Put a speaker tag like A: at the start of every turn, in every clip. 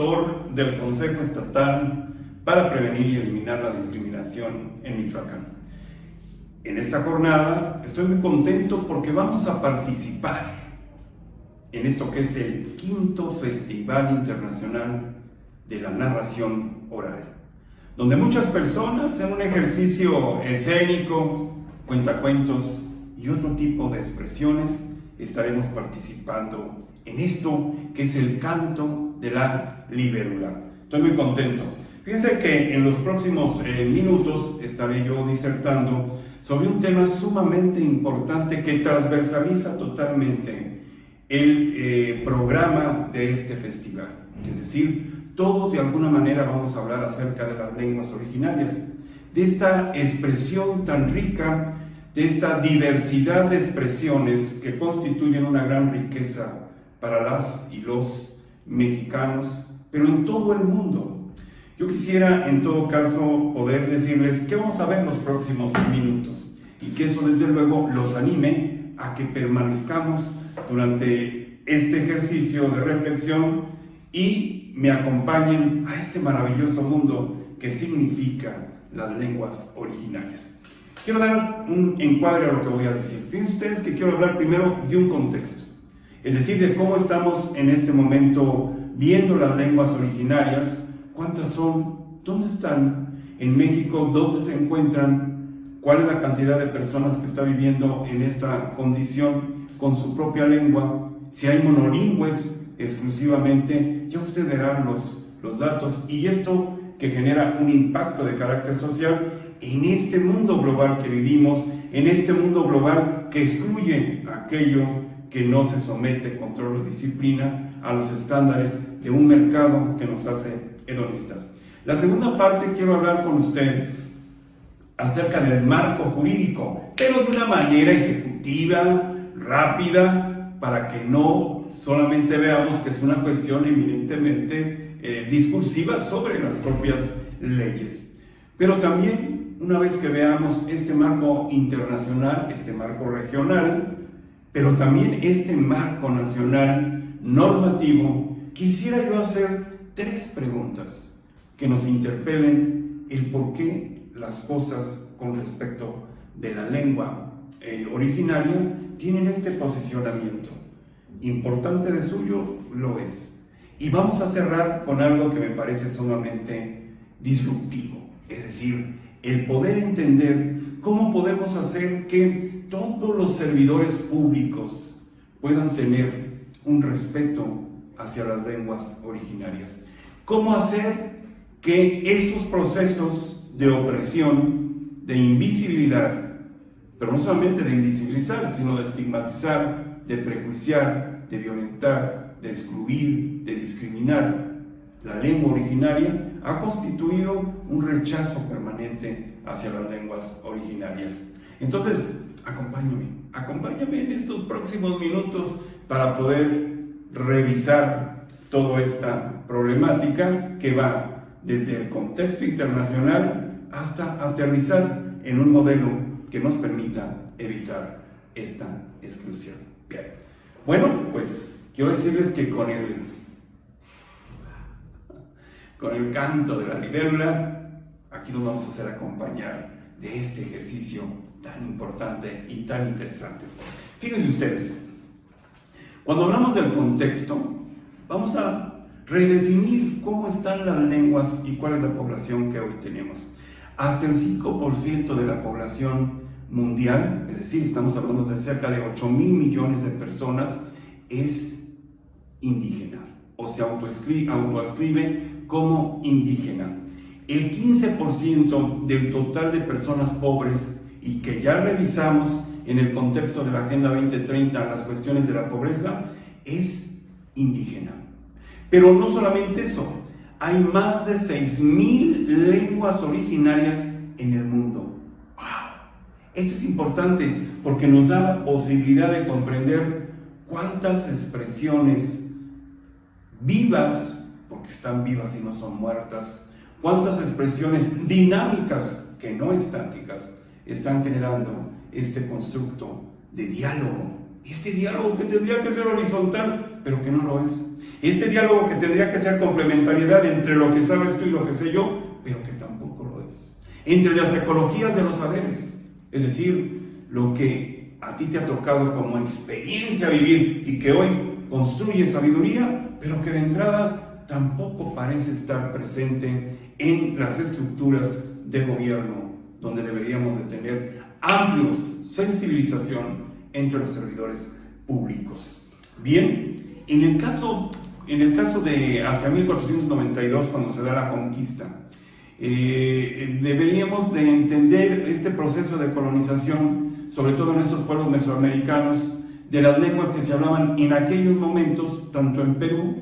A: director del Consejo Estatal para Prevenir y Eliminar la Discriminación en Michoacán. En esta jornada estoy muy contento porque vamos a participar en esto que es el quinto Festival Internacional de la Narración Oral, donde muchas personas en un ejercicio escénico, cuentacuentos y otro tipo de expresiones estaremos participando en esto que es el canto de la libélula. Estoy muy contento. Fíjense que en los próximos eh, minutos estaré yo disertando sobre un tema sumamente importante que transversaliza totalmente el eh, programa de este festival. Es decir, todos de alguna manera vamos a hablar acerca de las lenguas originarias, de esta expresión tan rica, de esta diversidad de expresiones que constituyen una gran riqueza para las y los mexicanos, pero en todo el mundo. Yo quisiera en todo caso poder decirles qué vamos a ver los próximos minutos y que eso desde luego los anime a que permanezcamos durante este ejercicio de reflexión y me acompañen a este maravilloso mundo que significa las lenguas originarias. Quiero dar un encuadre a lo que voy a decir. Fíjense ustedes que quiero hablar primero de un contexto es decir, de cómo estamos en este momento viendo las lenguas originarias, cuántas son, dónde están. En México, dónde se encuentran, cuál es la cantidad de personas que está viviendo en esta condición con su propia lengua, si hay monolingües exclusivamente, ya usted verá los, los datos. Y esto que genera un impacto de carácter social en este mundo global que vivimos, en este mundo global que excluye aquello que no se somete, control o disciplina a los estándares de un mercado que nos hace hedonistas. La segunda parte quiero hablar con usted acerca del marco jurídico, pero de una manera ejecutiva, rápida, para que no solamente veamos que es una cuestión eminentemente eh, discursiva sobre las propias leyes. Pero también, una vez que veamos este marco internacional, este marco regional, pero también este marco nacional normativo, quisiera yo hacer tres preguntas que nos interpelen el por qué las cosas con respecto de la lengua eh, originaria tienen este posicionamiento. Importante de suyo lo es. Y vamos a cerrar con algo que me parece sumamente disruptivo, es decir, el poder entender cómo podemos hacer que todos los servidores públicos puedan tener un respeto hacia las lenguas originarias. ¿Cómo hacer que estos procesos de opresión, de invisibilidad, pero no solamente de invisibilizar, sino de estigmatizar, de prejuiciar, de violentar, de excluir, de discriminar, la lengua originaria ha constituido un rechazo permanente hacia las lenguas originarias. Entonces, acompáñame, acompáñame en estos próximos minutos para poder revisar toda esta problemática que va desde el contexto internacional hasta aterrizar en un modelo que nos permita evitar esta exclusión. Bien. Bueno, pues quiero decirles que con el, con el canto de la libélula, aquí nos vamos a hacer acompañar de este ejercicio tan importante y tan interesante. Fíjense ustedes, cuando hablamos del contexto, vamos a redefinir cómo están las lenguas y cuál es la población que hoy tenemos. Hasta el 5% de la población mundial, es decir, estamos hablando de cerca de 8 mil millones de personas, es indígena o se autoescribe como indígena. El 15% del total de personas pobres y que ya revisamos en el contexto de la Agenda 2030 las cuestiones de la pobreza, es indígena. Pero no solamente eso, hay más de 6.000 lenguas originarias en el mundo. ¡Wow! Esto es importante porque nos da la posibilidad de comprender cuántas expresiones vivas, porque están vivas y no son muertas, cuántas expresiones dinámicas, que no estáticas, están generando este constructo de diálogo. Este diálogo que tendría que ser horizontal, pero que no lo es, Este diálogo que tendría que ser complementariedad entre lo que sabes tú y lo que sé yo, pero que tampoco lo es. Entre las ecologías de los saberes, es decir, lo que a ti te ha tocado como experiencia vivir y que hoy construye sabiduría, pero que de entrada tampoco parece estar presente en las estructuras de gobierno, donde deberíamos de tener amplios sensibilización entre los servidores públicos. Bien, en el caso, en el caso de hacia 1492, cuando se da la conquista, eh, deberíamos de entender este proceso de colonización, sobre todo en estos pueblos mesoamericanos, de las lenguas que se hablaban en aquellos momentos, tanto en Perú,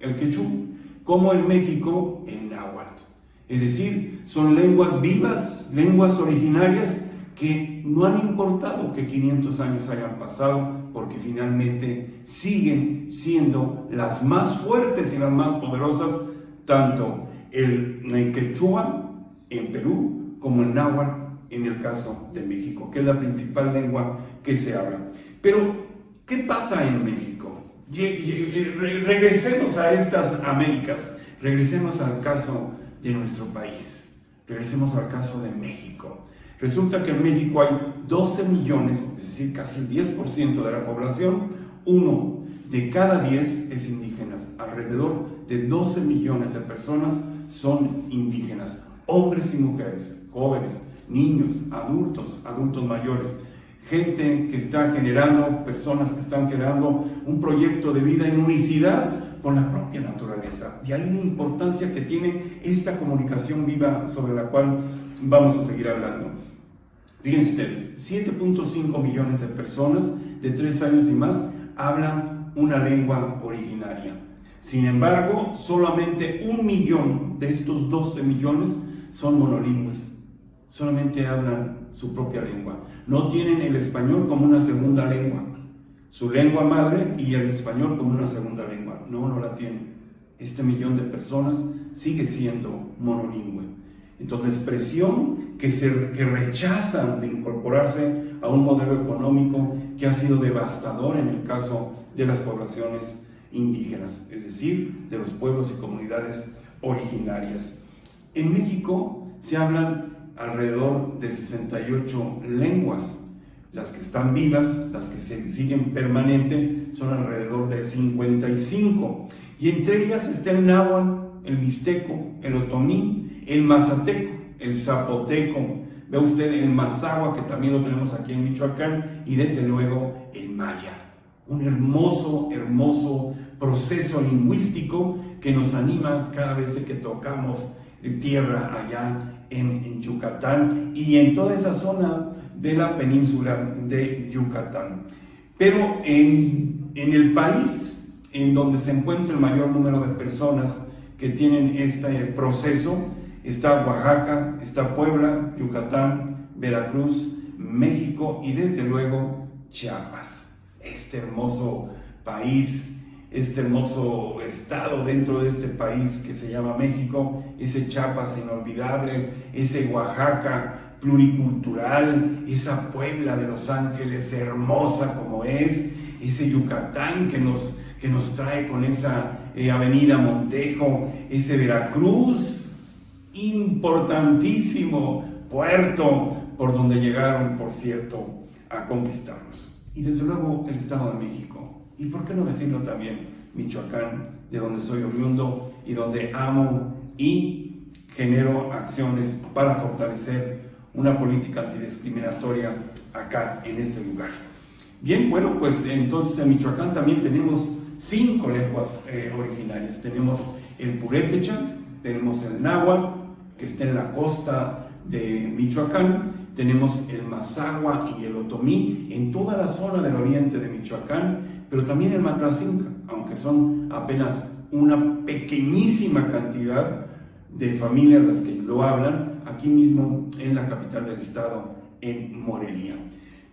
A: el quechú, como en México, el náhuatl. Es decir, son lenguas vivas, lenguas originarias que no han importado que 500 años hayan pasado, porque finalmente siguen siendo las más fuertes y las más poderosas, tanto el, quechua en Perú como el náhuatl en el caso de México, que es la principal lengua que se habla. Pero, ¿qué pasa en México? Regresemos a estas Américas, regresemos al caso de nuestro país, regresemos al caso de México. Resulta que en México hay 12 millones, es decir, casi el 10% de la población, uno de cada 10 es indígena. Alrededor de 12 millones de personas son indígenas, hombres y mujeres, jóvenes, niños, adultos, adultos mayores, gente que está generando, personas que están generando un proyecto de vida en unicidad con la propia naturaleza. Y ahí la importancia que tiene esta comunicación viva sobre la cual vamos a seguir hablando. Fíjense ustedes, 7.5 millones de personas de 3 años y más hablan una lengua originaria. Sin embargo, solamente un millón de estos 12 millones son monolingües. Solamente hablan su propia lengua. No tienen el español como una segunda lengua. Su lengua madre y el español como una segunda lengua. No, no la tienen. Este millón de personas sigue siendo monolingüe. Entonces, la expresión que, se, que rechazan de incorporarse a un modelo económico que ha sido devastador en el caso de las poblaciones indígenas, es decir, de los pueblos y comunidades originarias. En México se hablan alrededor de 68 lenguas. Las que están vivas, las que se siguen permanente, son alrededor de 55. Y entre ellas está el náhuatl, el mixteco, el otomí, el mazateco, el zapoteco, ve usted el mazagua, que también lo tenemos aquí en Michoacán, y desde luego el maya. Un hermoso, hermoso proceso lingüístico que nos anima cada vez que tocamos tierra allá en, Yucatán y en toda esa zona de la península de Yucatán. Pero en, en el país en donde se encuentra el mayor número de personas que tienen este proceso, Está Oaxaca, está Puebla, Yucatán, Veracruz, México y desde luego Chiapas. Este hermoso país, este hermoso estado dentro de este país que se llama México, ese Chiapas inolvidable, ese Oaxaca pluricultural, esa Puebla de Los Ángeles hermosa como es, ese Yucatán que nos, que nos trae con esa eh, avenida Montejo, ese Veracruz importantísimo puerto por donde llegaron, por cierto, a conquistarnos. Y desde luego el Estado de México. Y por qué no decirlo también Michoacán, de donde soy oriundo y donde amo y genero acciones para fortalecer una política antidiscriminatoria acá en este lugar. Bien, bueno, pues entonces en Michoacán también tenemos cinco lenguas eh, originarias. Tenemos el purépecha, tenemos el náhuatl, que está en la costa de Michoacán, tenemos el Mazagua y el Otomí en toda la zona del oriente de Michoacán, pero también el Matlacinca, aunque son apenas una pequeñísima cantidad de familias las que lo hablan, aquí mismo en la capital del estado, en Morelia.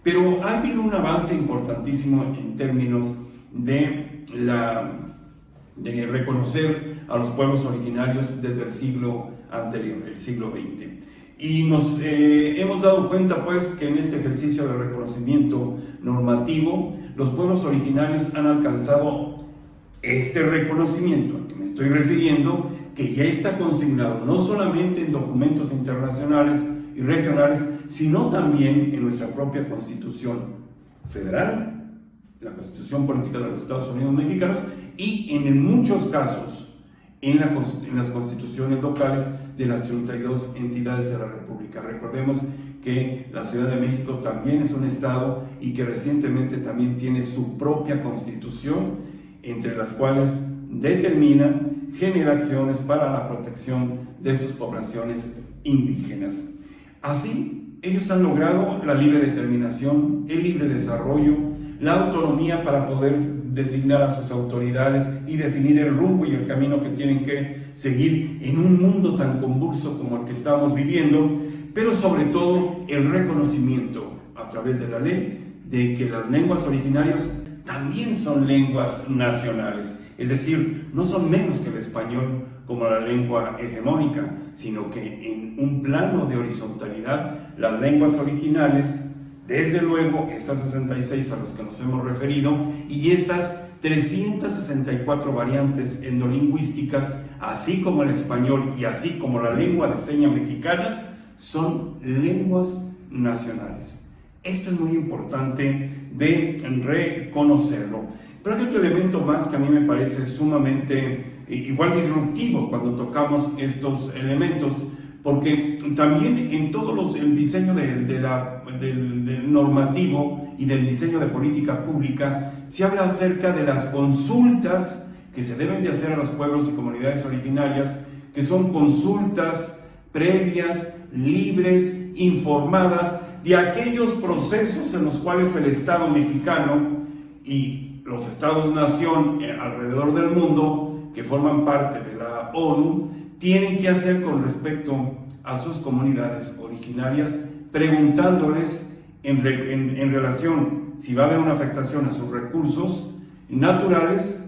A: Pero ha habido un avance importantísimo en términos de, la, de reconocer a los pueblos originarios desde el siglo anterior, el siglo XX. Y nos eh, hemos dado cuenta pues que en este ejercicio de reconocimiento normativo los pueblos originarios han alcanzado Este reconocimiento al que me estoy refiriendo, que ya está consignado no solamente en documentos internacionales y regionales, sino también en nuestra propia Constitución Federal, la Constitución Política de los Estados Unidos Mexicanos y en muchos casos en, en las constituciones locales de las 32 entidades de la República. Recordemos que la Ciudad de México también es un Estado y que recientemente también tiene su propia constitución, entre las cuales determina generaciones para la protección de sus poblaciones indígenas. Así, ellos han logrado la libre determinación, el libre desarrollo, la autonomía para poder designar a sus autoridades y definir el rumbo y el camino que tienen que seguir en un mundo tan convulso como el que estamos viviendo, pero sobre todo el reconocimiento a través de la ley de que las lenguas originarias también son lenguas nacionales, es decir, no son menos que el español como la lengua hegemónica, sino que en un plano de horizontalidad las lenguas originales, desde luego estas 66 a los que nos hemos referido, y estas 364 variantes endolingüísticas, así como el español y así como la lengua de señas mexicanas, son lenguas nacionales. Esto es muy importante de reconocerlo. Pero hay otro elemento más que a mí me parece sumamente eh, igual disruptivo cuando tocamos estos elementos, porque también en todo los, el diseño de, la, del, del normativo y del diseño de política pública se habla acerca de las consultas que se deben de hacer a los pueblos y comunidades originarias, que son consultas previas, libres, informadas de aquellos procesos en los cuales el Estado mexicano y los Estados-nación eh, alrededor del mundo, que forman parte de la ONU, tienen que hacer con respecto a sus comunidades originarias, preguntándoles en, relación si va a haber una afectación a sus recursos naturales,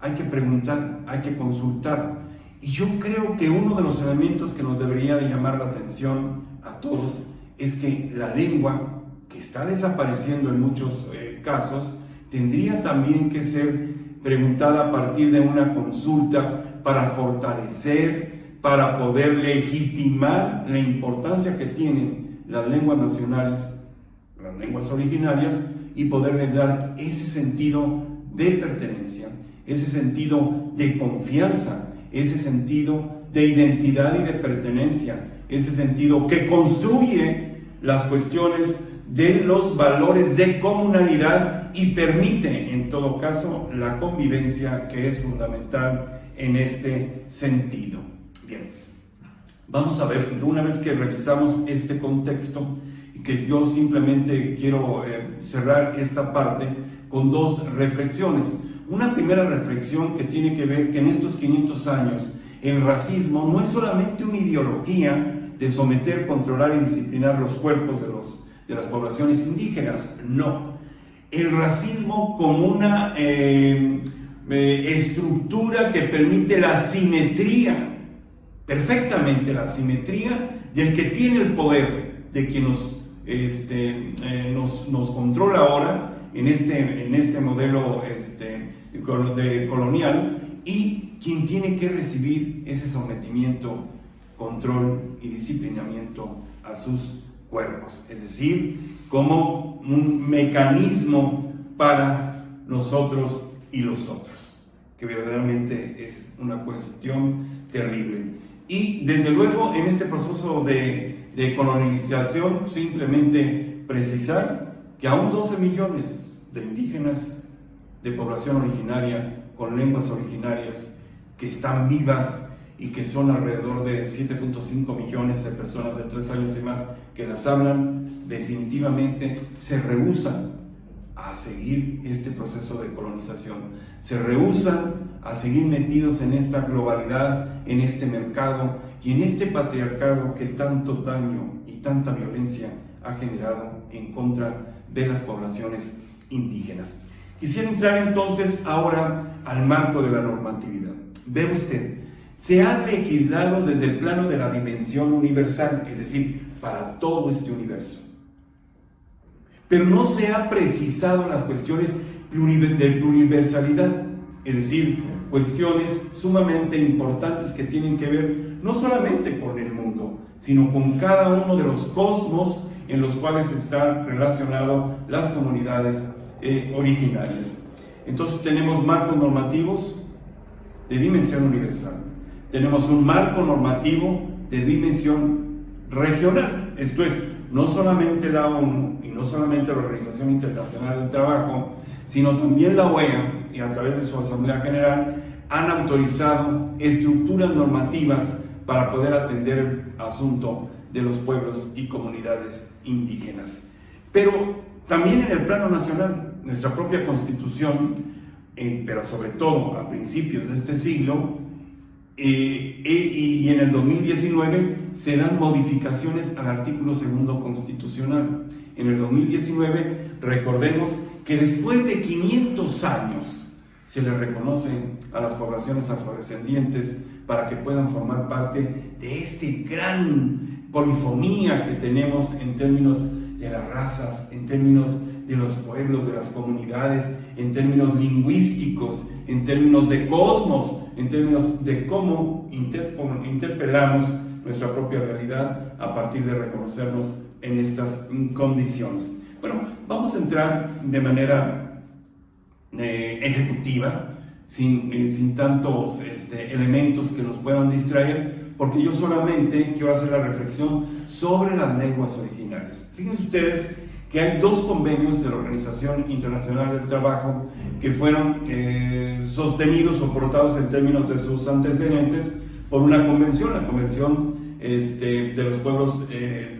A: hay que preguntar, hay que consultar. Y yo creo que uno de los elementos que nos debería de llamar la atención a todos es que la lengua, que está desapareciendo en muchos eh, casos, tendría también que ser preguntada a partir de una consulta para fortalecer, para poder legitimar la importancia que tienen las lenguas nacionales, las lenguas originarias, y poderle dar ese sentido de pertenencia, ese sentido de confianza, ese sentido de identidad y de pertenencia, ese sentido que construye las cuestiones de los valores de comunalidad y permite en todo caso la convivencia que es fundamental en este sentido. Bien, vamos a ver, una vez que revisamos este contexto, que yo simplemente quiero eh, cerrar esta parte con dos reflexiones. Una primera reflexión que tiene que ver que en estos 500 años el racismo no es solamente una ideología de someter, controlar y disciplinar los cuerpos de, los, de las poblaciones indígenas, no. El racismo como una eh, eh, estructura que permite la simetría, perfectamente la simetría del que tiene el poder, de quien nos, este, eh, nos, nos, controla ahora en este, en este modelo este, de colonial y quien tiene que recibir ese sometimiento, control y disciplinamiento a sus cuerpos, es decir, como un mecanismo para nosotros y los otros, que verdaderamente es una cuestión terrible. Y desde luego en este proceso de, colonización, simplemente precisar que aún 12 millones de indígenas de población originaria con lenguas originarias que están vivas y que son alrededor de 7.5 millones de personas de tres años y más que las hablan, definitivamente se rehusan a seguir este proceso de colonización. Se rehusan a seguir metidos en esta globalidad, en este mercado y en este patriarcado que tanto daño y tanta violencia ha generado en contra de las poblaciones indígenas. Quisiera entrar entonces ahora al marco de la normatividad. Ve usted, se ha legislado desde el plano de la dimensión universal, es decir, para todo este universo. Pero no se ha precisado las cuestiones de universalidad. es decir, cuestiones sumamente importantes que tienen que ver no solamente con el mundo, sino con cada uno de los cosmos en los cuales están relacionados las comunidades eh, originarias. Entonces tenemos marcos normativos de dimensión universal, tenemos un marco normativo de dimensión regional, esto es, no solamente la ONU y no solamente la Organización Internacional del Trabajo, sino también la OEA y a través de su Asamblea General han autorizado estructuras normativas para poder atender el asunto de los pueblos y comunidades indígenas. Pero también en el plano nacional, nuestra propia constitución, pero sobre todo a principios de este siglo, eh, e, y en el 2019 se dan modificaciones al artículo segundo constitucional. En el 2019, recordemos que después de 500 años se le reconoce a las poblaciones afrodescendientes para que puedan formar parte de este gran polifonía que tenemos en términos de las razas, en términos de los pueblos, de las comunidades, en términos lingüísticos, en términos de cosmos, en términos de cómo interpelamos nuestra propia realidad a partir de reconocernos en estas condiciones. Bueno, vamos a entrar de manera eh, ejecutiva, sin, eh, sin tantos este, elementos que nos puedan distraer, porque yo solamente quiero hacer la reflexión sobre las lenguas originales. Fíjense ustedes que hay dos convenios de la Organización Internacional del Trabajo que fueron eh, sostenidos o portados en términos de sus antecedentes por una convención, la Convención este, de los Pueblos,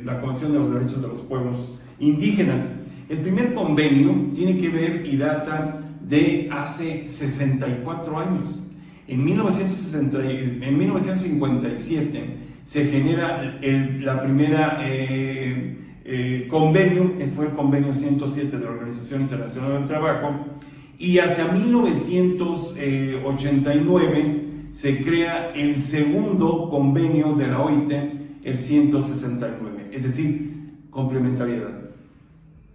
A: la Convención de los Derechos de los Pueblos indígenas. El primer convenio tiene que ver y data de hace 64 años. En, 1957 se genera la primera eh, eh, convenio, que fue el convenio 107 de la Organización Internacional del Trabajo, y hacia 1989 se crea el segundo convenio de la OIT, el 169, es decir, complementariedad.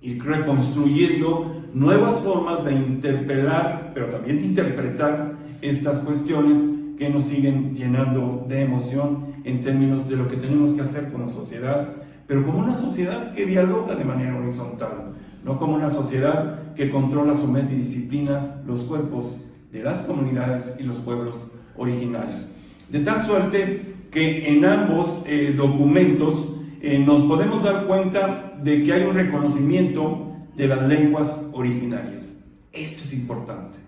A: Ir reconstruyendo nuevas formas de interpelar, pero también de interpretar estas cuestiones que nos siguen llenando de emoción en términos de lo que tenemos que hacer como sociedad, pero como una sociedad que dialoga de manera horizontal, no como una sociedad que controla, somete y disciplina los cuerpos de las comunidades y los pueblos originarios. De tal suerte que en ambos eh, documentos eh, nos podemos dar cuenta de que hay un reconocimiento de las lenguas originarias. Esto es importante,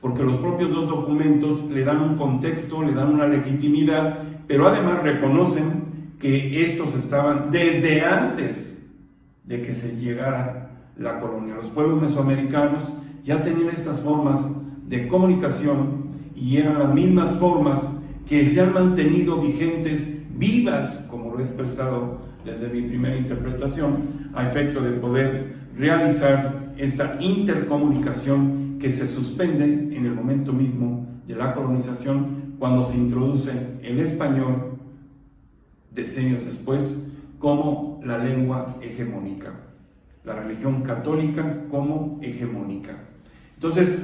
A: porque los propios dos documentos le dan un contexto, le dan una legitimidad, pero además reconocen que estos estaban desde antes de que se llegara la colonia. Los pueblos mesoamericanos ya tenían estas formas de comunicación y eran las mismas formas que se han mantenido vigentes, vivas, como lo he expresado desde mi primera interpretación, a efecto de poder realizar esta intercomunicación que se suspende en el momento mismo de la colonización cuando se introduce el español decenios después como la lengua hegemónica, la religión católica como hegemónica. Entonces,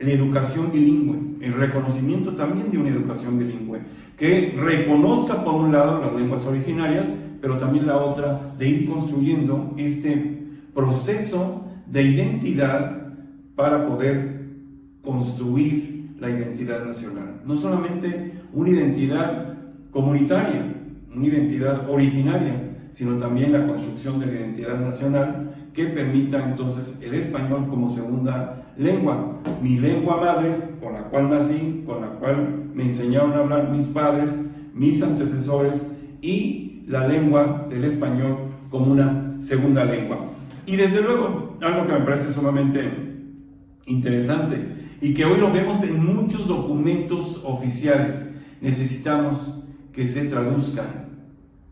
A: la educación bilingüe, el reconocimiento también de una educación bilingüe, que reconozca por un lado las lenguas originarias, pero también la otra de ir construyendo este proceso de identidad para poder construir la identidad nacional. No solamente una identidad comunitaria, una identidad originaria, sino también la construcción de la identidad nacional que permita entonces el español como segunda lengua. Mi lengua madre, con la cual nací, con la cual me enseñaron a hablar mis padres, mis antecesores y la lengua del español como una segunda lengua. Y desde luego, algo que me parece sumamente interesante y que hoy lo vemos en muchos documentos oficiales, necesitamos que se traduzcan,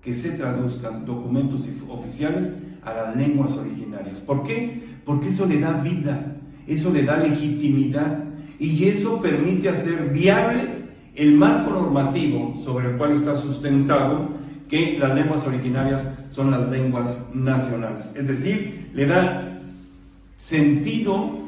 A: que se traduzcan documentos oficiales a las lenguas originarias. ¿Por qué? Porque eso le da vida, eso le da legitimidad y eso permite hacer viable el marco normativo sobre el cual está sustentado que las lenguas originarias son las lenguas nacionales. Es decir, le da sentido,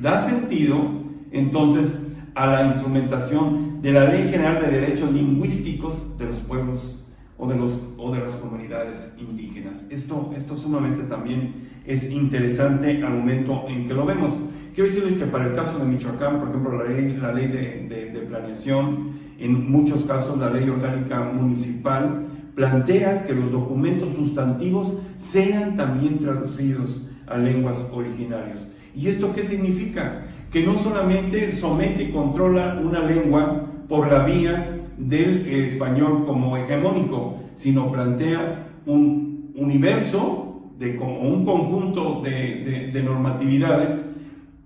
A: da sentido entonces a la instrumentación de la Ley General de Derechos Lingüísticos de los pueblos o de, los, o de las comunidades indígenas. Esto, esto sumamente también es interesante al momento en que lo vemos. Quiero decirles que para el caso de Michoacán, por ejemplo, la ley, la ley de, de planeación, en muchos casos la ley orgánica municipal, plantea que los documentos sustantivos sean también traducidos a lenguas originarias. ¿Y esto qué significa? Que no solamente somete y controla una lengua por la vía del español como hegemónico, sino plantea un universo, de, como un conjunto de, de normatividades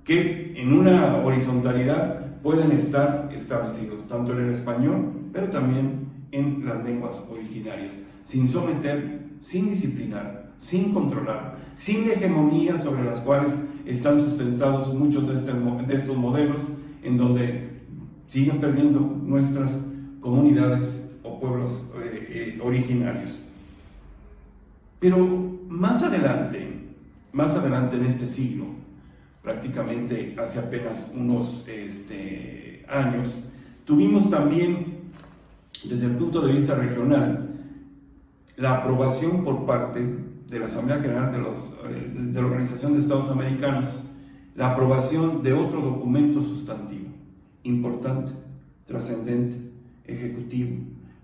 A: que en una horizontalidad pueden estar establecidos, tanto en el español, pero también en las lenguas originarias, sin someter, sin disciplinar, sin controlar, sin hegemonía sobre las cuales están sustentados muchos de, este de estos modelos, en donde siguen perdiendo nuestras comunidades o pueblos eh, eh, originarios. Pero más adelante, más adelante en este siglo, prácticamente hace apenas unos este, años, tuvimos también desde el punto de vista regional, la aprobación por parte de la Asamblea General de, los, eh, de la Organización de Estados Americanos, la aprobación de otro documento sustantivo, importante, trascendente, ejecutivo,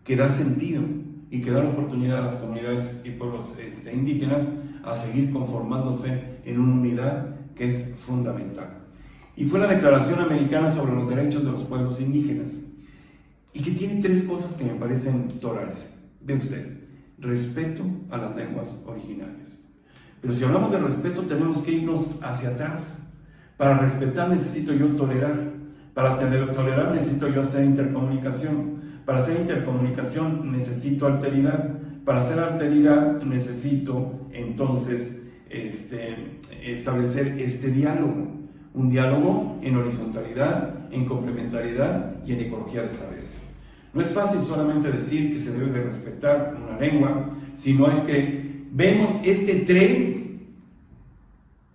A: que da sentido y que da la oportunidad a las comunidades y pueblos este, indígenas a seguir conformándose en una unidad que es fundamental. Y fue la Declaración Americana sobre los Derechos de los Pueblos Indígenas, y que tiene tres cosas que me parecen torales. Ve usted, respeto a las lenguas originarias. Pero si hablamos de respeto tenemos que irnos hacia atrás. Para respetar necesito yo tolerar. Para tolerar necesito yo hacer intercomunicación. Para hacer intercomunicación necesito alteridad. Para hacer alteridad necesito entonces este, establecer este diálogo. Un diálogo en horizontalidad, en complementariedad y en ecología de saberes. No es fácil solamente decir que se debe de respetar una lengua, sino es que vemos este tren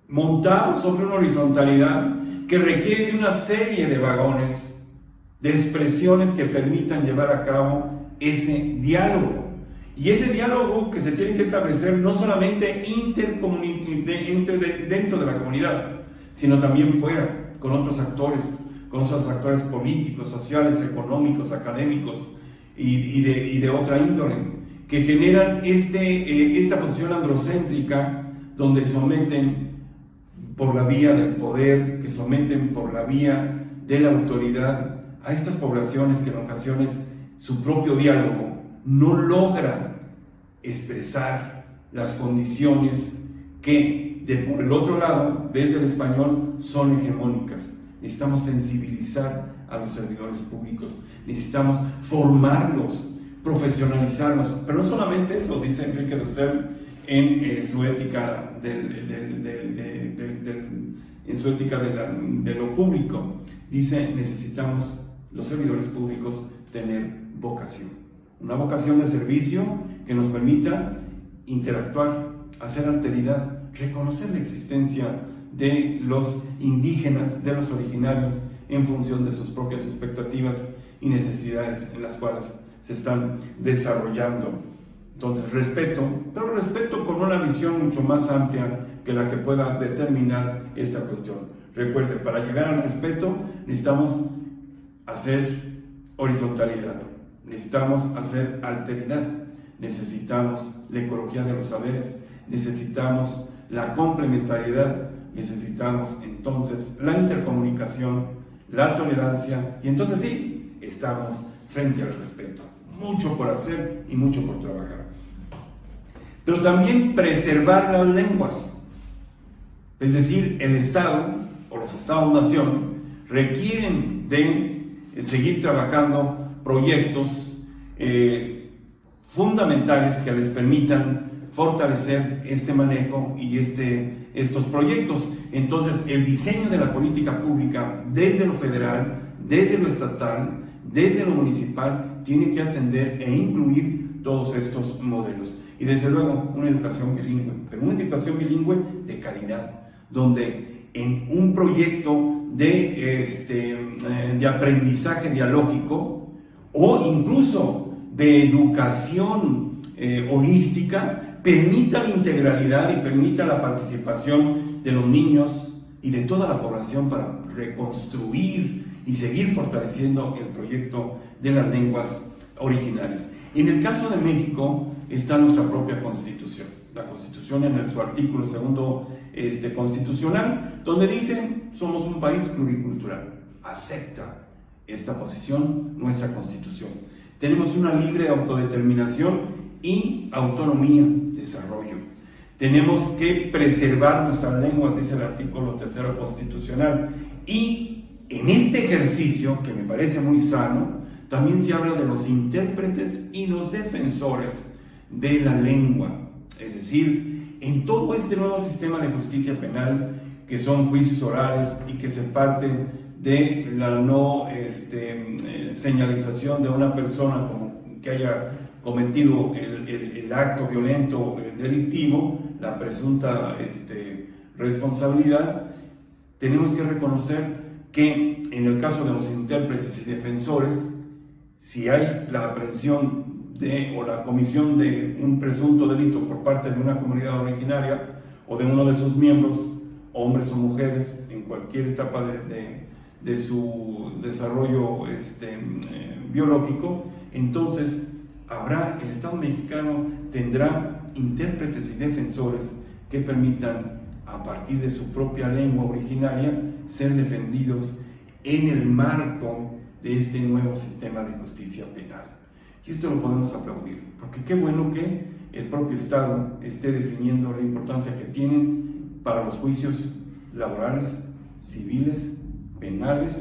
A: montado sobre una horizontalidad que requiere de una serie de vagones, de expresiones que permitan llevar a cabo ese diálogo. Y ese diálogo que se tiene que establecer no solamente dentro de la comunidad, sino también fuera, con otros actores, con esos actores políticos, sociales, económicos, académicos y, de, otra índole, que generan este, eh, esta posición androcéntrica donde someten por la vía del poder, que someten por la vía de la autoridad a estas poblaciones que en ocasiones su propio diálogo no logra expresar las condiciones que por el otro lado, desde el español, son hegemónicas necesitamos sensibilizar a los servidores públicos, necesitamos formarlos, profesionalizarlos, pero no solamente eso, dice Enrique Dussel en eh, su ética, en su ética de lo público, dice necesitamos los servidores públicos tener vocación, una vocación de servicio que nos permita interactuar, hacer alteridad, reconocer la existencia de los indígenas, de los originarios, en función de sus propias expectativas y necesidades en las cuales se están desarrollando. Entonces, respeto, pero respeto con una visión mucho más amplia que la que pueda determinar esta cuestión. Recuerde, para llegar al respeto necesitamos hacer horizontalidad, necesitamos hacer alteridad, necesitamos la ecología de los saberes, necesitamos la complementariedad necesitamos entonces la intercomunicación, la tolerancia y entonces sí, estamos frente al respeto. Mucho por hacer y mucho por trabajar. Pero también preservar las lenguas. Es decir, el Estado o los Estados-nación requieren de seguir trabajando proyectos eh, fundamentales que les permitan fortalecer este manejo y este estos proyectos. Entonces, el diseño de la política pública desde lo federal, desde lo estatal, desde lo municipal, tiene que atender e incluir todos estos modelos. Y desde luego, una educación bilingüe, pero una educación bilingüe de calidad, donde en un proyecto de, este, eh, de aprendizaje dialógico o incluso de educación eh, holística, permita la integralidad y permita la participación de los niños y de toda la población para reconstruir y seguir fortaleciendo el proyecto de las lenguas originales. En el caso de México está nuestra propia constitución, la constitución en su artículo segundo este, constitucional, donde dice somos un país pluricultural, acepta esta posición nuestra constitución. Tenemos una libre autodeterminación y autonomía, desarrollo. Tenemos que preservar nuestras lenguas, dice el artículo tercero constitucional. Y en este ejercicio, que me parece muy sano, también se habla de los intérpretes y los defensores de la lengua. Es decir, en todo este nuevo sistema de justicia penal, que son juicios orales y que se parten de la no este, eh, señalización de una persona como que haya cometido el, acto violento eh, delictivo, la presunta este, responsabilidad, tenemos que reconocer que en el caso de los intérpretes y defensores, si hay la aprehensión de, o la comisión de un presunto delito por parte de una comunidad originaria o de uno de sus miembros, hombres o mujeres, en cualquier etapa de, de, su desarrollo este, eh, biológico, entonces habrá, el Estado mexicano tendrá intérpretes y defensores que permitan, a partir de su propia lengua originaria, ser defendidos en el marco de este nuevo sistema de justicia penal. Y esto lo podemos aplaudir, porque qué bueno que el propio Estado esté definiendo la importancia que tienen para los juicios laborales, civiles, penales,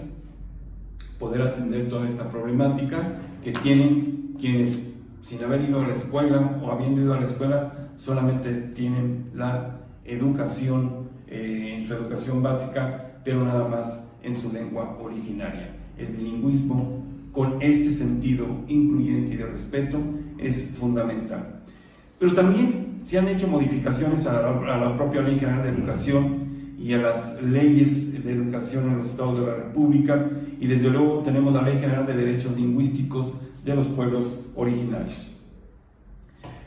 A: poder atender toda esta problemática que tienen quienes sin haber ido a la escuela o habiendo ido a la escuela solamente tienen la educación eh, su educación básica, pero nada más en su lengua originaria el bilingüismo con este sentido incluyente y de respeto es fundamental. Pero también se han hecho modificaciones a la, propia Ley General de Educación y a las leyes de educación en los estados de la República y desde luego tenemos la Ley General de Derechos Lingüísticos de los pueblos originarios.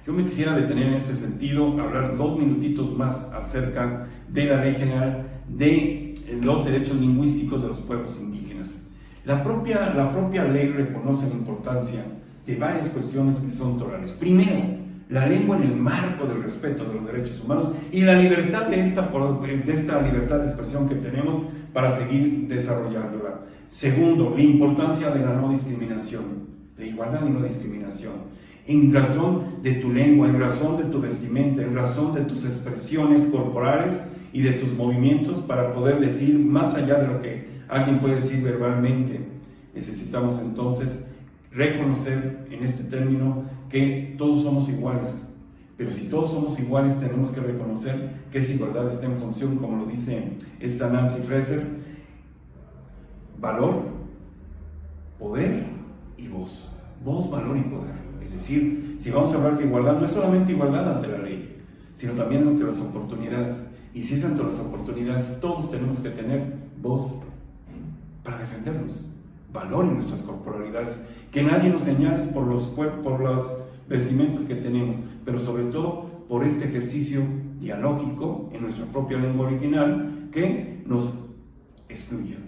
A: Yo me quisiera detener en este sentido, hablar dos minutitos más acerca de la Ley General de los Derechos Lingüísticos de los Pueblos Indígenas. La propia, la propia ley reconoce la importancia de varias cuestiones que son torales. Primero, la lengua en el marco del respeto de los derechos humanos y la libertad de esta, de esta libertad de expresión que tenemos para seguir desarrollándola. Segundo, la importancia de la no discriminación, la igualdad y no discriminación. En razón de tu lengua, en razón de tu vestimenta, en razón de tus expresiones corporales y de tus movimientos para poder decir más allá de lo que Alguien puede decir verbalmente, necesitamos entonces reconocer en este término que todos somos iguales. Pero si todos somos iguales, tenemos que reconocer que esa igualdad está en función, como lo dice esta Nancy Fraser, valor, poder y voz. Voz, valor y poder. Es decir, si vamos a hablar de igualdad, no es solamente igualdad ante la ley, sino también ante las oportunidades. Y si es ante las oportunidades, todos tenemos que tener voz, para defendernos. Valoren nuestras corporalidades. Que nadie nos señale por los por las vestimentas que tenemos, pero sobre todo por este ejercicio dialógico en nuestra propia lengua original que nos excluye.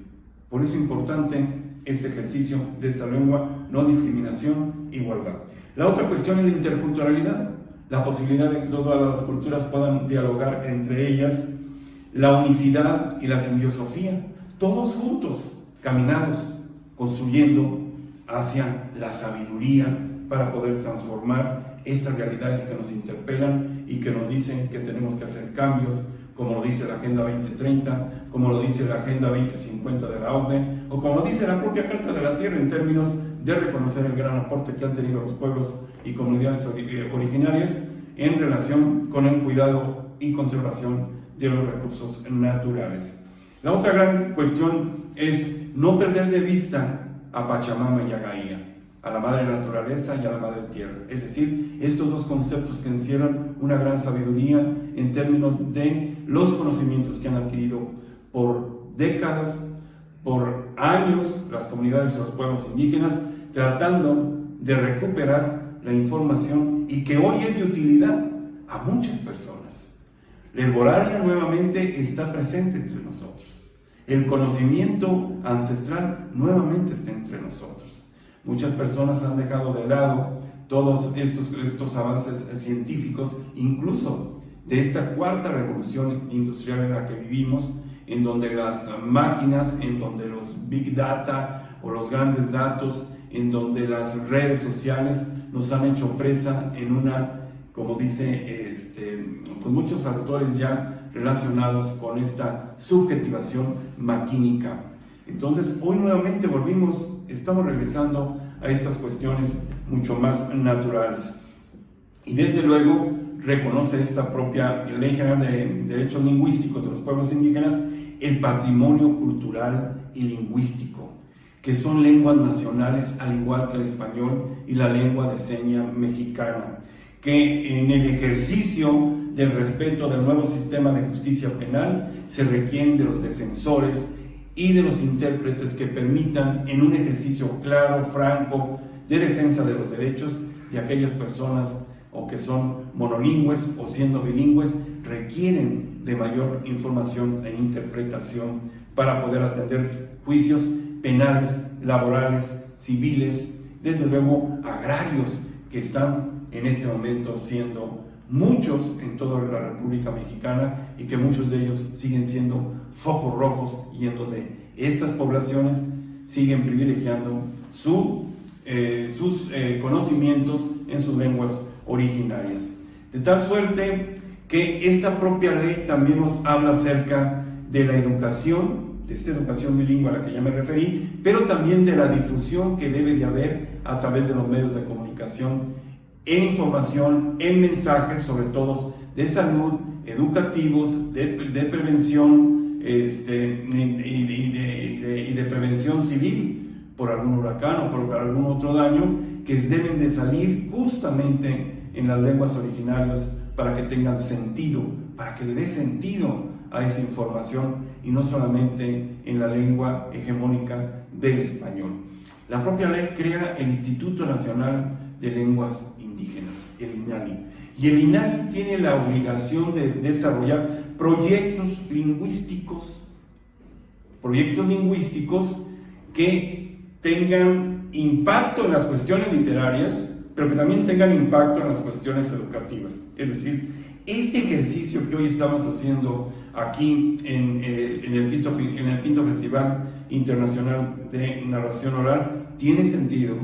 A: Por eso es importante este ejercicio de esta lengua, no discriminación, igualdad. La otra cuestión es la interculturalidad, la posibilidad de que todas las culturas puedan dialogar entre ellas, la unicidad y la simbiosofía, todos juntos, caminados, construyendo hacia la sabiduría para poder transformar estas realidades que nos interpelan y que nos dicen que tenemos que hacer cambios, como lo dice la Agenda 2030, como lo dice la Agenda 2050 de la OCDE, o como lo dice la propia Carta de la Tierra en términos de reconocer el gran aporte que han tenido los pueblos y comunidades originarias en relación con el cuidado y conservación de los recursos naturales. La otra gran cuestión es no perder de vista a Pachamama y a Gaia, a la madre naturaleza y a la madre tierra. Es decir, estos dos conceptos que encierran una gran sabiduría en términos de los conocimientos que han adquirido por décadas, por años, las comunidades y los pueblos indígenas tratando de recuperar la información y que hoy es de utilidad a muchas personas. La herbolaria nuevamente está presente entre nosotros. El conocimiento ancestral nuevamente está entre nosotros. Muchas personas han dejado de lado todos estos, estos avances científicos, incluso de esta cuarta revolución industrial en la que vivimos, en donde las máquinas, en donde los big data o los grandes datos, en donde las redes sociales nos han hecho presa en una, como dice este, muchos autores ya relacionados con esta subjetivación maquínica. Entonces, hoy nuevamente volvimos, estamos regresando a estas cuestiones mucho más naturales. Y desde luego reconoce esta propia Ley General de Derechos Lingüísticos de los Pueblos Indígenas el patrimonio cultural y lingüístico, que son lenguas nacionales al igual que el español y la lengua de seña mexicana, que en el ejercicio del respeto del nuevo sistema de justicia penal se requieren de los defensores y de los intérpretes que permitan en un ejercicio claro, franco, de defensa de los derechos de aquellas personas o que son monolingües o siendo bilingües requieren de mayor información e interpretación para poder atender juicios penales, laborales, civiles, desde luego agrarios que están en este momento siendo muchos en toda la República Mexicana y que muchos de ellos siguen siendo focos rojos y en donde estas poblaciones siguen privilegiando su, eh, sus eh, conocimientos en sus lenguas originarias. De tal suerte que esta propia ley también nos habla acerca de la educación, de esta educación bilingüe a la que ya me referí, pero también de la difusión que debe de haber a través de los medios de comunicación en información, en mensajes, sobre todo de salud, educativos, de, prevención este, y, de, prevención civil por algún huracán o por algún otro daño, que deben de salir justamente en las lenguas originarias para que tengan sentido, para que le dé sentido a esa información y no solamente en la lengua hegemónica del español. La propia ley crea el Instituto Nacional de Lenguas Indígenas, el INALI. Y el INALI tiene la obligación de desarrollar proyectos lingüísticos, proyectos lingüísticos que tengan impacto en las cuestiones literarias, pero que también tengan impacto en las cuestiones educativas. Es decir, este ejercicio que hoy estamos haciendo aquí en, eh, el, quinto, en el quinto Festival Internacional de Narración Oral tiene sentido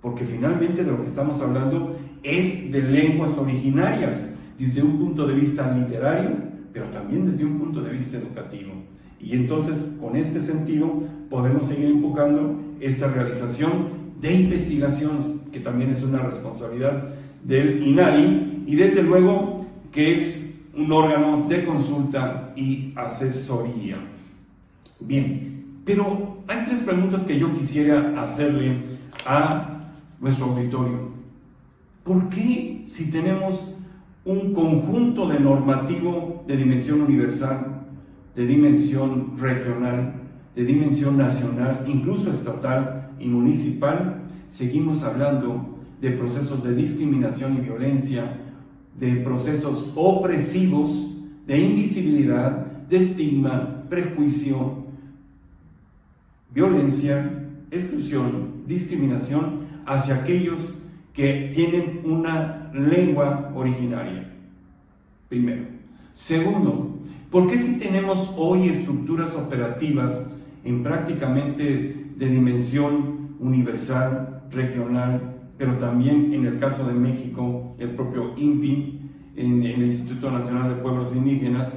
A: porque finalmente de lo que estamos hablando es de lenguas originarias, desde un punto de vista literario, pero también desde un punto de vista educativo. Y entonces, con este sentido, podemos seguir enfocando esta realización de investigaciones, que también es una responsabilidad del INALI, y desde luego que es un órgano de consulta y asesoría. Bien, pero hay tres preguntas que yo quisiera hacerle a nuestro auditorio. ¿Por qué si tenemos un conjunto de normativo de dimensión universal, de dimensión regional, de dimensión nacional, incluso estatal y municipal, seguimos hablando de procesos de discriminación y violencia, de procesos opresivos, de invisibilidad, de estigma, prejuicio, violencia, exclusión, discriminación hacia aquellos que tienen una lengua originaria. Primero. Segundo, ¿por qué si tenemos hoy estructuras operativas en prácticamente de dimensión universal, regional, pero también en el caso de México, el propio INPI, en, el Instituto Nacional de Pueblos Indígenas,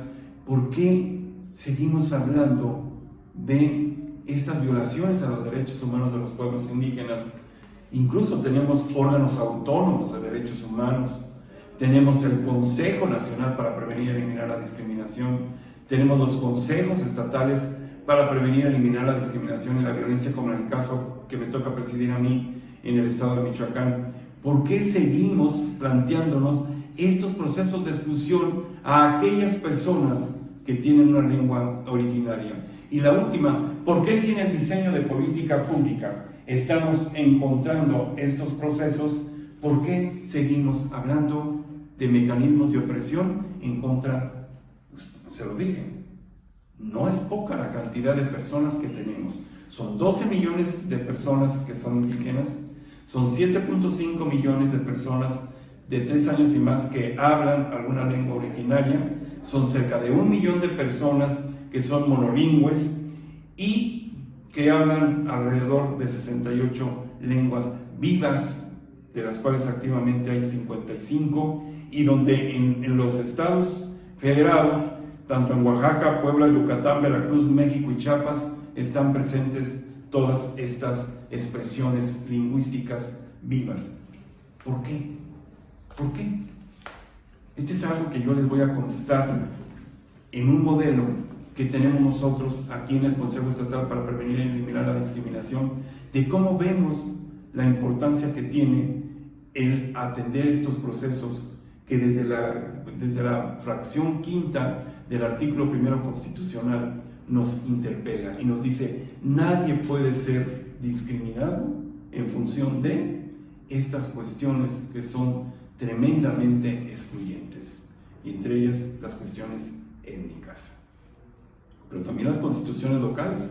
A: ¿por qué seguimos hablando de estas violaciones a los derechos humanos de los pueblos indígenas Incluso tenemos órganos autónomos de derechos humanos, tenemos el Consejo Nacional para Prevenir y Eliminar la Discriminación, tenemos los consejos estatales para prevenir y eliminar la discriminación y la violencia, como en el caso que me toca presidir a mí en el estado de Michoacán. ¿Por qué seguimos planteándonos estos procesos de exclusión a aquellas personas que tienen una lengua originaria. Y la última, ¿por qué si en el diseño de política pública estamos encontrando estos procesos, por qué seguimos hablando de mecanismos de opresión en contra, se lo dije, no es poca la cantidad de personas que tenemos. Son 12 millones de personas que son indígenas, son 7.5 millones de personas de 3 años y más que hablan alguna lengua originaria, son cerca de un millón de personas que son monolingües y que hablan alrededor de 68 lenguas vivas, de las cuales activamente hay 55, y donde en, en los estados federados, tanto en Oaxaca, Puebla, Yucatán, Veracruz, México y Chiapas, están presentes todas estas expresiones lingüísticas vivas. ¿Por qué? ¿Por qué? Este es algo que yo les voy a contestar en un modelo que tenemos nosotros aquí en el Consejo Estatal para prevenir y eliminar la discriminación, de cómo vemos la importancia que tiene el atender estos procesos que desde la, desde la fracción quinta del artículo primero constitucional nos interpela y nos dice, nadie puede ser discriminado en función de estas cuestiones que son tremendamente excluyentes, y entre ellas las cuestiones étnicas, pero también las constituciones locales,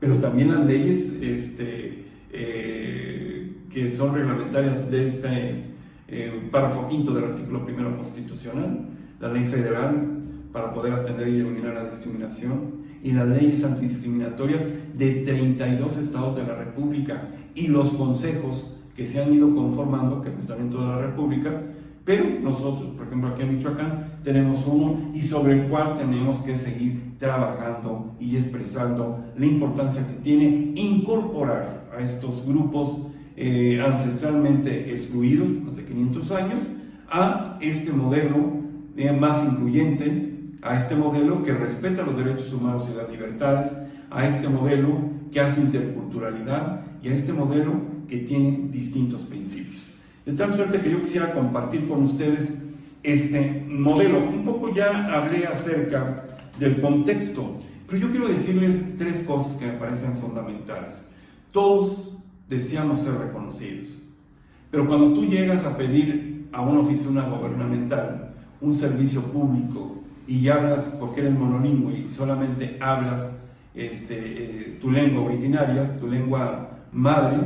A: pero también las leyes este, eh, que son reglamentarias de este eh, párrafo quinto del artículo primero constitucional, la ley federal para poder atender y eliminar la discriminación, y las leyes antidiscriminatorias de 32 estados de la República y los consejos que se han ido conformando, que están en toda la República, pero nosotros, por ejemplo, aquí en Michoacán, tenemos uno y sobre el cual tenemos que seguir trabajando y expresando la importancia que tiene incorporar a estos grupos eh, ancestralmente excluidos, hace 500 años, a este modelo eh, más incluyente, a este modelo que respeta los derechos humanos y las libertades, a este modelo que hace interculturalidad y a este modelo que tiene distintos principios. De tal suerte que yo quisiera compartir con ustedes este modelo. Un poco ya hablé acerca del contexto, pero yo quiero decirles tres cosas que me parecen fundamentales. Todos deseamos ser reconocidos, pero cuando tú llegas a pedir a una oficina gubernamental un servicio público y hablas porque eres monolingüe y solamente hablas este, eh, tu lengua originaria, tu lengua madre,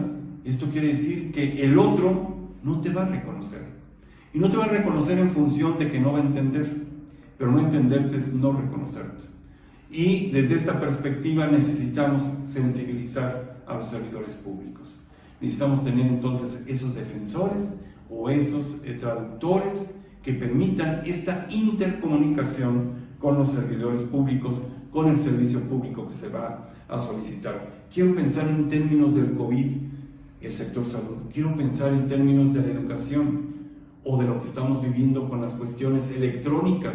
A: esto quiere decir que el otro no te va a reconocer. Y no te va a reconocer en función de que no va a entender, pero no entenderte es no reconocerte. Y desde esta perspectiva necesitamos sensibilizar a los servidores públicos. Necesitamos tener entonces esos defensores o esos eh, traductores que permitan esta intercomunicación con los servidores públicos, con el servicio público que se va a solicitar. Quiero pensar en términos del COVID, el sector salud. Quiero pensar en términos de la educación o de lo que estamos viviendo con las cuestiones electrónicas,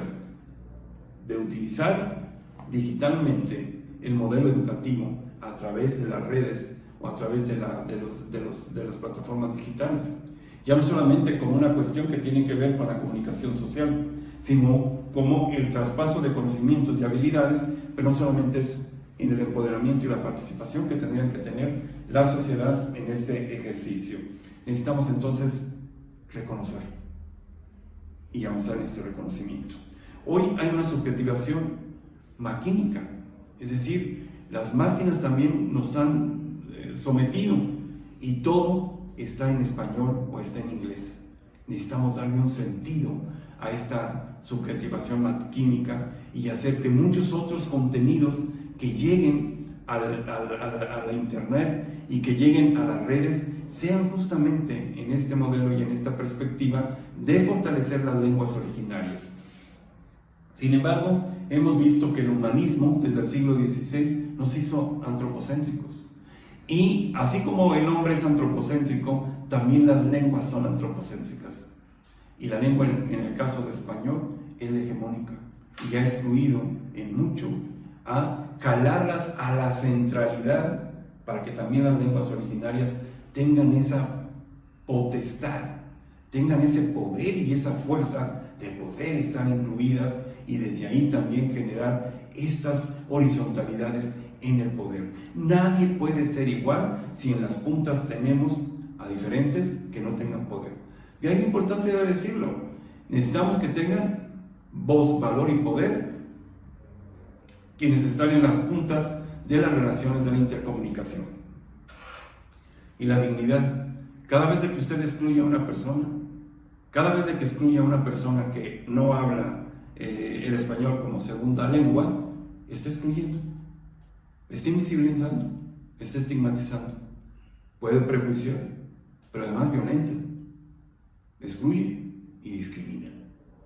A: de utilizar digitalmente el modelo educativo a través de las redes o a través de, de, los, de, los, de las plataformas digitales ya no solamente como una cuestión que tiene que ver con la comunicación social, sino como el traspaso de conocimientos y habilidades, pero no solamente es en el empoderamiento y la participación que tendrían que tener la sociedad en este ejercicio. Necesitamos entonces reconocer y avanzar en este reconocimiento. Hoy hay una subjetivación maquínica, es decir, las máquinas también nos han eh, sometido y todo está en español o está en inglés. Necesitamos darle un sentido a esta subjetivación química y hacer que muchos otros contenidos que lleguen a la, internet y que lleguen a las redes sean justamente en este modelo y en esta perspectiva de fortalecer las lenguas originarias. Sin embargo, hemos visto que el humanismo desde el siglo XVI nos hizo antropocéntricos. Y así como el hombre es antropocéntrico, también las lenguas son antropocéntricas. Y la lengua, en, el caso de español, es hegemónica y ha excluido en mucho a calarlas a la centralidad para que también las lenguas originarias tengan esa potestad, tengan ese poder y esa fuerza de poder estar incluidas y desde ahí también generar estas horizontalidades en el poder. Nadie puede ser igual si en las puntas tenemos a diferentes que no tengan poder. Y hay importancia de decirlo. Necesitamos que tengan voz, valor y poder quienes están en las puntas de las relaciones de la intercomunicación. Y la dignidad. Cada vez que usted excluye a una persona, cada vez que excluye a una persona que no habla eh, el español como segunda lengua, está excluyendo, está invisibilizando, está estigmatizando, puede prejuiciar, pero además violenta, excluye y discrimina.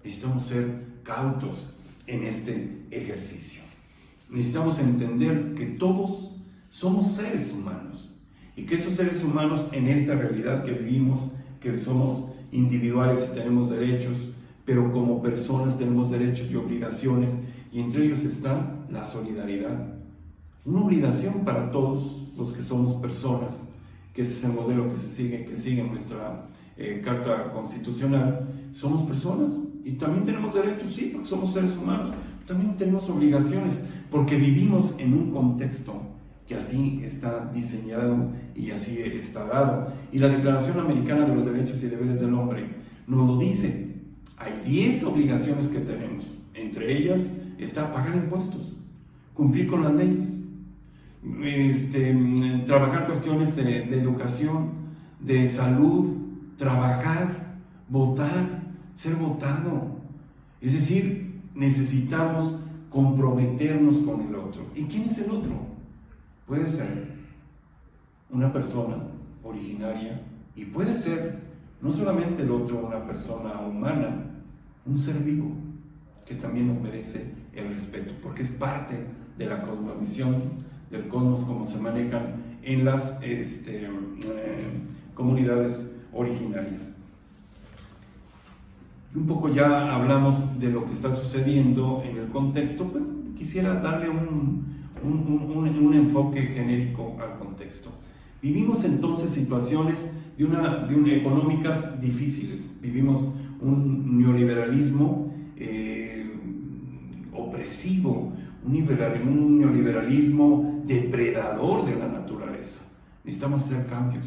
A: Necesitamos ser cautos en este ejercicio. Necesitamos entender que todos somos seres humanos y que esos seres humanos en esta realidad que vivimos, que somos individuales y tenemos derechos, pero como personas tenemos derechos y obligaciones y entre ellos está la solidaridad. Una obligación para todos los que somos personas, que ese es el modelo que se sigue, que sigue nuestra eh, Carta Constitucional. Somos personas y también tenemos derechos, sí, porque somos seres humanos. También tenemos obligaciones, porque vivimos en un contexto que así está diseñado y así está dado. Y la Declaración Americana de los Derechos y Deberes del Hombre nos lo dice. Hay 10 obligaciones que tenemos, entre ellas está pagar impuestos, cumplir con las leyes, este, trabajar cuestiones de, educación, de salud, trabajar, votar, ser votado. Es decir, necesitamos comprometernos con el otro. ¿Y quién es el otro? Puede ser una persona originaria y puede ser no solamente el otro una persona humana, un ser vivo que también nos merece el respeto, porque es parte de la cosmovisión del cosmos como se manejan en las este, eh, comunidades originarias. Un poco ya hablamos de lo que está sucediendo en el contexto, pero quisiera darle un, un, enfoque genérico al contexto. Vivimos entonces situaciones de una, de económicas difíciles. Vivimos un neoliberalismo eh, opresivo, un neoliberalismo depredador de la naturaleza. Necesitamos hacer cambios.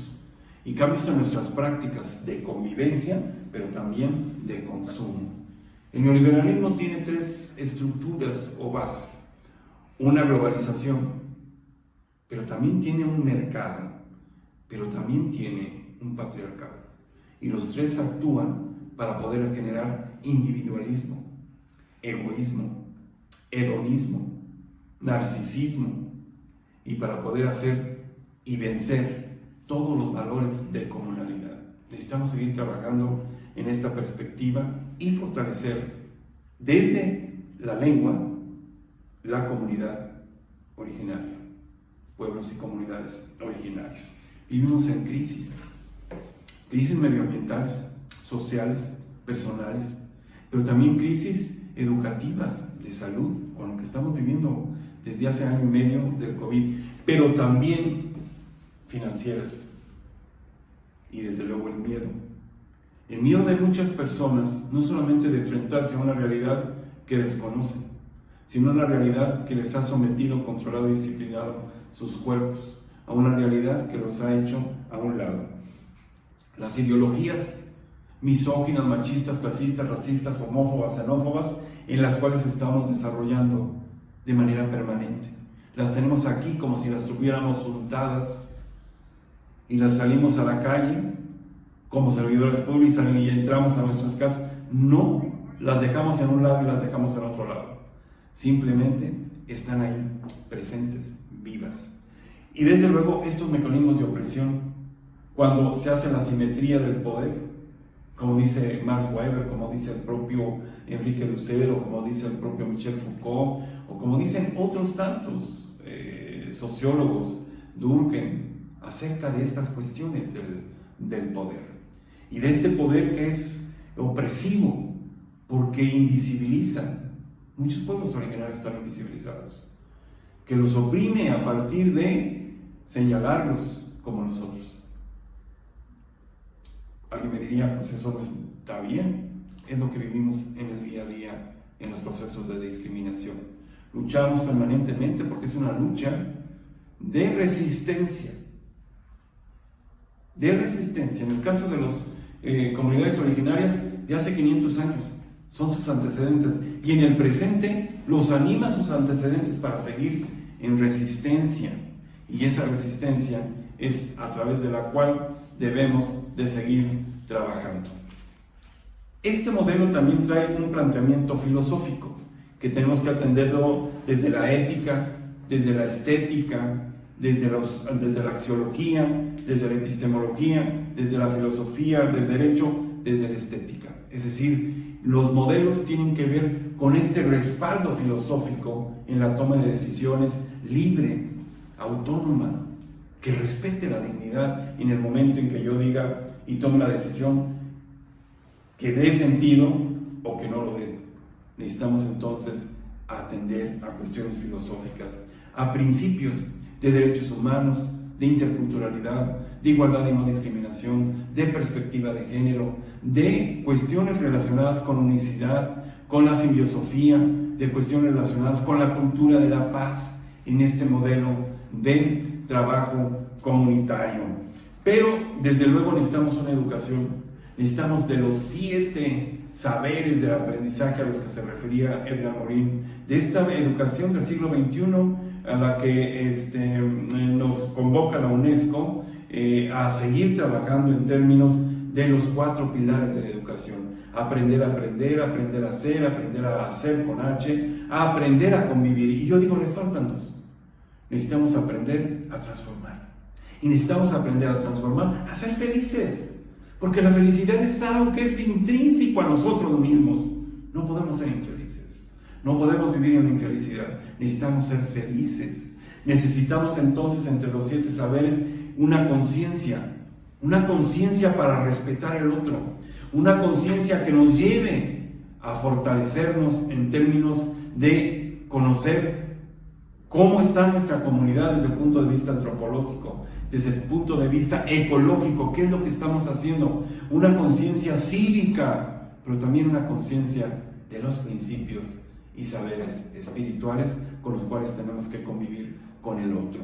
A: Y cambios en nuestras prácticas de convivencia, pero también de consumo. El neoliberalismo tiene tres estructuras o bases. Una globalización, pero también tiene un mercado, pero también tiene un patriarcado. Y los tres actúan para poder generar individualismo, egoísmo, hedonismo, narcisismo, y para poder hacer y vencer todos los valores de comunalidad. Necesitamos seguir trabajando en esta perspectiva y fortalecer desde la lengua la comunidad originaria, pueblos y comunidades originarios. Vivimos en crisis, crisis medioambientales, sociales, personales, pero también crisis educativas, de salud, con lo que estamos viviendo desde hace año y medio del COVID, pero también financieras y desde luego el miedo. El miedo de muchas personas, no solamente de enfrentarse a una realidad que desconocen, sino a una realidad que les ha sometido, controlado y disciplinado sus cuerpos, a una realidad que los ha hecho a un lado. Las ideologías misóginas, machistas, clasistas, racistas, homófobas, xenófobas, en las cuales estamos desarrollando de manera permanente. Las tenemos aquí como si las tuviéramos untadas y las salimos a la calle como servidores públicos y entramos a nuestras casas. No las dejamos en un lado y las dejamos en otro lado. Simplemente están ahí, presentes, vivas. Y desde luego estos mecanismos de opresión, cuando se hace la simetría del poder, como dice Max Weber, como dice el propio Enrique Dussel, como dice el propio Michel Foucault, o como dicen otros tantos eh, sociólogos, Durkheim, acerca de estas cuestiones del, del poder. Y de este poder que es opresivo, porque invisibiliza. Muchos pueblos originarios están invisibilizados. Que los oprime a partir de señalarlos como nosotros. Alguien me diría, pues eso no está bien, es lo que vivimos en el día a día en los procesos de discriminación. Luchamos permanentemente porque es una lucha de resistencia. De resistencia. En el caso de las eh, comunidades originarias de hace 500 años, son sus antecedentes. Y en el presente los anima sus antecedentes para seguir en resistencia. Y esa resistencia es a través de la cual debemos de seguir trabajando. Este modelo también trae un planteamiento filosófico que tenemos que atenderlo desde la ética, desde la estética, desde, desde la axiología, desde la epistemología, desde la filosofía del derecho, desde la estética. Es decir, los modelos tienen que ver con este respaldo filosófico en la toma de decisiones libre, autónoma, que respete la dignidad en el momento en que yo diga y tome la decisión que dé sentido o que no lo dé. Necesitamos entonces atender a cuestiones filosóficas, a principios de derechos humanos, de interculturalidad, de igualdad y no discriminación, de perspectiva de género, de cuestiones relacionadas con unicidad, con la simbiosofía, de cuestiones relacionadas con la cultura de la paz en este modelo de trabajo comunitario. Pero desde luego necesitamos una educación, necesitamos de los siete saberes del aprendizaje a los que se refería Edgar Morin, de esta educación del siglo XXI a la que este, nos convoca la UNESCO eh, a seguir trabajando en términos de los cuatro pilares de la educación. Aprender a aprender, aprender a hacer, aprender a hacer con H, a aprender a convivir. Y yo digo, le faltan dos. Necesitamos aprender a transformar. Y necesitamos aprender a transformar, a ser felices. Porque la felicidad es algo que es intrínseco a nosotros mismos. No podemos ser infelices. No podemos vivir en infelicidad. Necesitamos ser felices. Necesitamos entonces entre los siete saberes una conciencia. Una conciencia para respetar el otro. Una conciencia que nos lleve a fortalecernos en términos de conocer cómo está nuestra comunidad desde el punto de vista antropológico, desde el punto de vista ecológico, qué es lo que estamos haciendo, una conciencia cívica, pero también una conciencia de los principios y saberes espirituales con los cuales tenemos que convivir con el otro.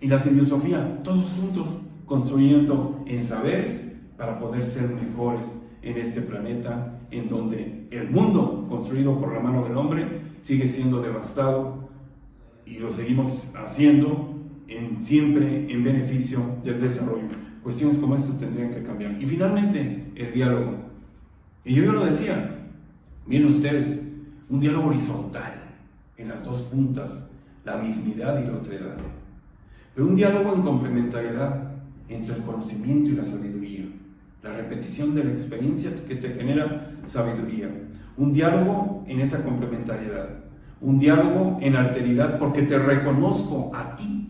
A: Y la filosofía, todos juntos construyendo en saberes para poder ser mejores en este planeta en donde el mundo construido por la mano del hombre sigue siendo devastado y lo seguimos haciendo en, siempre en beneficio del desarrollo. Cuestiones como estas tendrían que cambiar. Y finalmente, el diálogo. Y yo ya lo decía, miren ustedes, un diálogo horizontal en las dos puntas, la mismidad y la otredad. Pero un diálogo en complementariedad entre el conocimiento y la sabiduría. La repetición de la experiencia que te genera sabiduría. Un diálogo en esa complementariedad un diálogo en alteridad porque te reconozco a ti,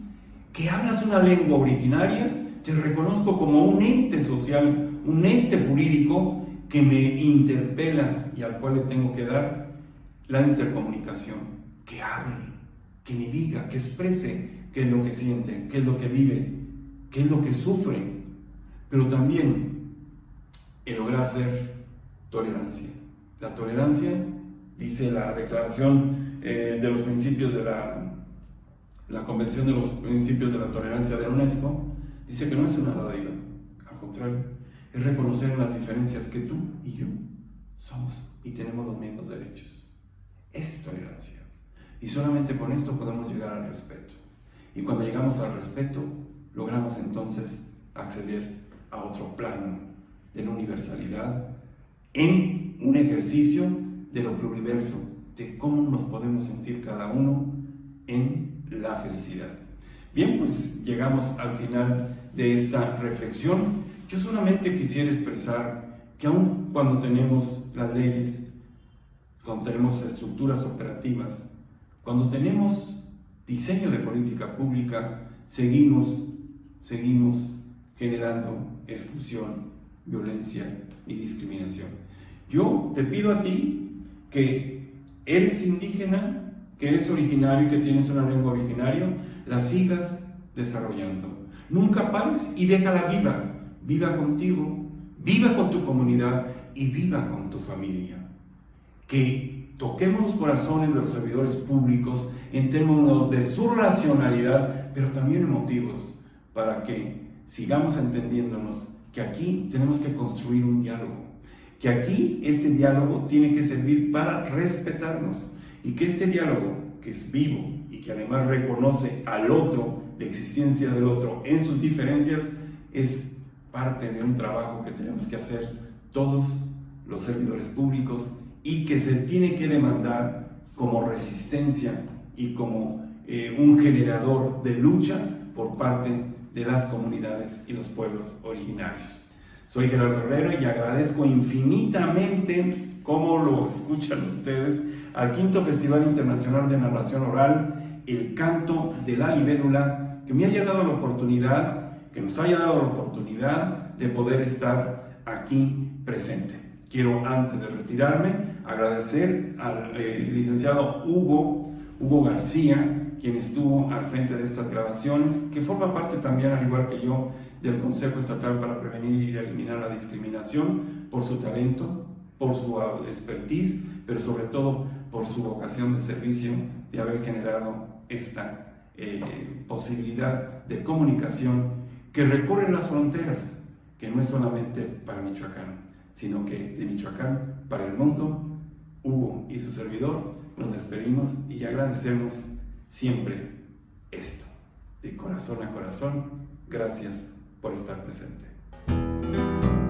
A: que hablas una lengua originaria, te reconozco como un ente social, un ente jurídico que me interpela y al cual le tengo que dar la intercomunicación, que hable, que me diga, que exprese qué es lo que siente, qué es lo que vive, qué es lo que sufre, pero también el lograr ser tolerancia. La tolerancia, dice la declaración eh, de los principios de la, la Convención de los Principios de la Tolerancia de la UNESCO, dice que no es una dádiva, al contrario, es reconocer las diferencias que tú y yo somos y tenemos los mismos derechos. es tolerancia. Y solamente con esto podemos llegar al respeto. Y cuando llegamos al respeto, logramos entonces acceder a otro plano de la universalidad en un ejercicio de lo pluriverso, de cómo nos podemos sentir cada uno en la felicidad. Bien, pues llegamos al final de esta reflexión. Yo solamente quisiera expresar que aun cuando tenemos las leyes, cuando tenemos estructuras operativas, cuando tenemos diseño de política pública, seguimos, seguimos generando exclusión, violencia y discriminación. Yo te pido a ti que eres indígena, que eres originario y que tienes una lengua originaria, la sigas desarrollando. Nunca pares y déjala viva. Viva contigo, viva con tu comunidad y viva con tu familia. Que toquemos los corazones de los servidores públicos en términos de su racionalidad, pero también emotivos, para que sigamos entendiéndonos que aquí tenemos que construir un diálogo, que aquí este diálogo tiene que servir para respetarnos y que este diálogo, que es vivo y que además reconoce al otro, la existencia del otro en sus diferencias, es parte de un trabajo que tenemos que hacer todos los servidores públicos y que se tiene que demandar como resistencia y como eh, un generador de lucha por parte de las comunidades y los pueblos originarios. Soy Gerardo Herrera y agradezco infinitamente, como lo escuchan ustedes, al quinto Festival Internacional de Narración Oral, El Canto de la Libélula, que me haya dado la oportunidad, que nos haya dado la oportunidad de poder estar aquí presente. Quiero, antes de retirarme, agradecer al eh, licenciado Hugo, Hugo García, quien estuvo al frente de estas grabaciones, que forma parte también, al igual que yo, del Consejo Estatal para Prevenir y Eliminar la Discriminación, por su talento, por su expertise, pero sobre todo por su vocación de servicio de haber generado esta eh, posibilidad de comunicación que recorre las fronteras, que no es solamente para Michoacán, sino que de Michoacán para el mundo, Hugo y su servidor nos despedimos y agradecemos siempre esto, de corazón a corazón. Gracias por estar presente.